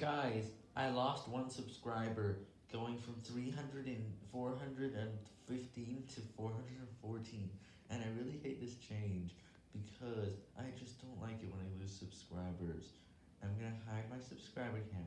Guys, I lost one subscriber, going from 300 and 415 to 414, and I really hate this change, because I just don't like it when I lose subscribers. I'm gonna hide my subscriber count